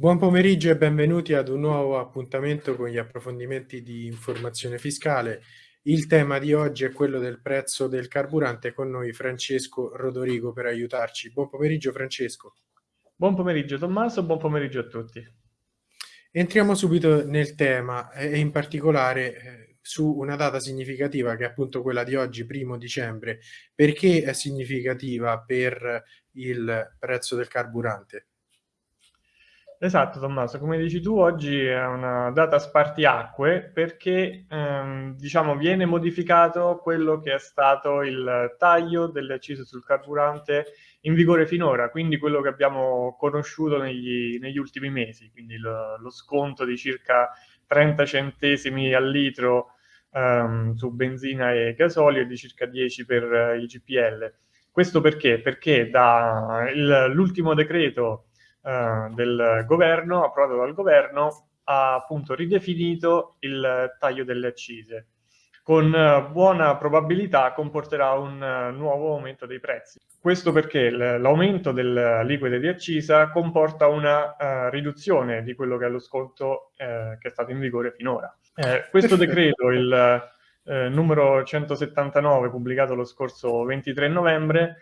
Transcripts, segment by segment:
Buon pomeriggio e benvenuti ad un nuovo appuntamento con gli approfondimenti di informazione fiscale. Il tema di oggi è quello del prezzo del carburante con noi Francesco Rodorigo per aiutarci. Buon pomeriggio Francesco. Buon pomeriggio Tommaso, buon pomeriggio a tutti. Entriamo subito nel tema e in particolare eh, su una data significativa che è appunto quella di oggi, primo dicembre. Perché è significativa per il prezzo del carburante? Esatto Tommaso, come dici tu oggi è una data spartiacque perché ehm, diciamo viene modificato quello che è stato il taglio delle accise sul carburante in vigore finora, quindi quello che abbiamo conosciuto negli, negli ultimi mesi, quindi lo, lo, sconto di circa 30 centesimi al litro ehm, su benzina e gasolio e di circa 10 per il GPL. Questo perché? Perché dall'ultimo decreto eh, del governo, approvato dal governo, ha appunto ridefinito il taglio delle accise. Con eh, buona probabilità comporterà un uh, nuovo aumento dei prezzi. Questo perché l'aumento delle liquide di accisa comporta una uh, riduzione di quello che è lo sconto che è stato in vigore finora. questo decreto, il numero 179, pubblicato lo scorso 23 novembre,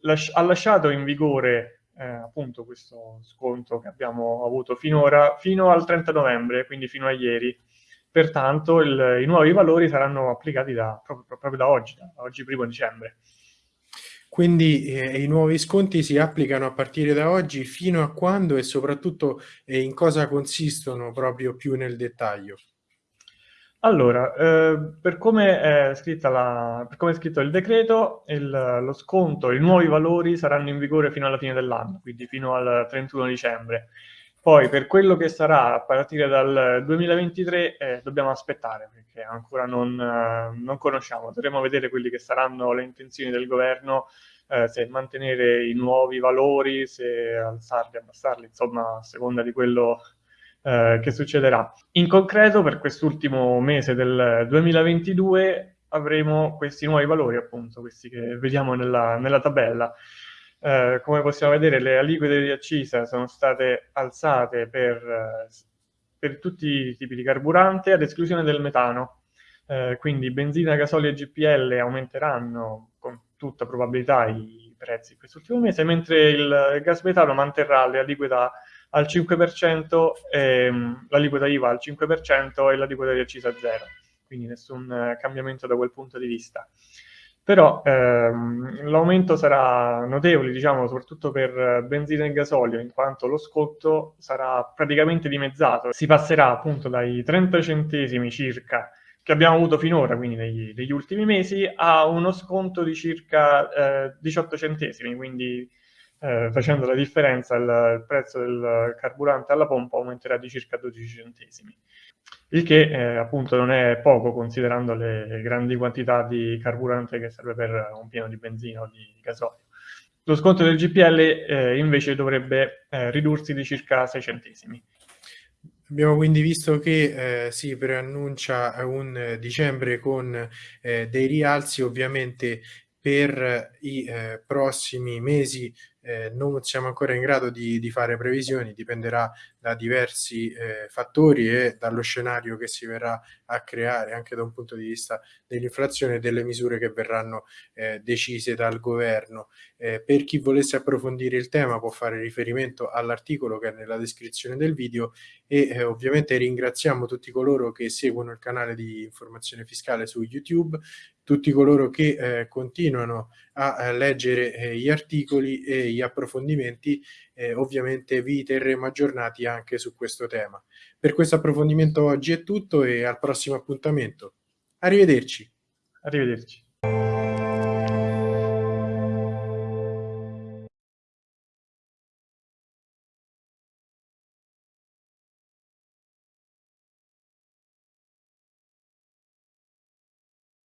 las ha lasciato in vigore eh, appunto questo sconto che abbiamo avuto finora, fino al 30 novembre, quindi fino a ieri. Pertanto il, i nuovi valori saranno applicati da, proprio, proprio, da oggi, da oggi primo dicembre. Quindi eh, i nuovi sconti si applicano a partire da oggi fino a quando e soprattutto eh, in cosa consistono proprio più nel dettaglio? Allora, eh, per come è la, per come è scritto il decreto, il, lo sconto, i nuovi valori saranno in vigore fino alla fine dell'anno, quindi fino al 31 dicembre. Poi per quello che sarà a partire dal 2023 eh, dobbiamo aspettare perché ancora non, eh, non, conosciamo, dovremo vedere quelli che saranno le intenzioni del governo, eh, se mantenere i nuovi valori, se alzarli, abbassarli, insomma a seconda di quello eh, che succederà. In concreto, per quest'ultimo mese del 2022 avremo questi nuovi valori, appunto, questi che vediamo nella, nella tabella. Eh, come possiamo vedere, le aliquote di accisa sono state alzate per, per tutti i tipi di carburante, ad esclusione del metano. Eh, quindi benzina, gasolio e GPL aumenteranno con tutta probabilità i prezzi quest'ultimo mese, mentre il gas metano manterrà le aliquota al 5%, ehm, l'aliquota IVA al 5% e l'aliquota di accisa a zero, quindi nessun eh, cambiamento da quel punto di vista. Però ehm, l'aumento sarà notevole, diciamo, soprattutto per benzina e gasolio, in quanto lo scotto sarà praticamente dimezzato. Si passerà appunto dai 30 centesimi circa che abbiamo avuto finora, quindi negli, negli ultimi mesi, a uno sconto di circa eh, 18 centesimi, quindi eh, facendo la differenza il, il, prezzo del carburante alla pompa aumenterà di circa 12 centesimi. Il che eh, appunto non è poco considerando le grandi quantità di carburante che serve per un pieno di benzina o di gasolio. Lo sconto del GPL eh, invece dovrebbe eh, ridursi di circa 6 centesimi. Abbiamo quindi visto che eh, si preannuncia un dicembre con eh, dei rialzi ovviamente per i eh, prossimi mesi eh, non siamo ancora in grado di, di, fare previsioni, dipenderà da diversi eh, fattori e dallo scenario che si verrà a creare anche da un punto di vista dell'inflazione e delle misure che verranno eh, decise dal governo. Eh, per chi volesse approfondire il tema può fare riferimento all'articolo che è nella descrizione del video e eh, ovviamente ringraziamo tutti coloro che seguono il canale di informazione fiscale su YouTube, tutti coloro che eh, continuano a, a leggere eh, gli articoli e gli approfondimenti, eh, ovviamente vi terremo aggiornati anche su questo tema. Per questo approfondimento oggi è tutto e al prossimo appuntamento. Arrivederci. Arrivederci.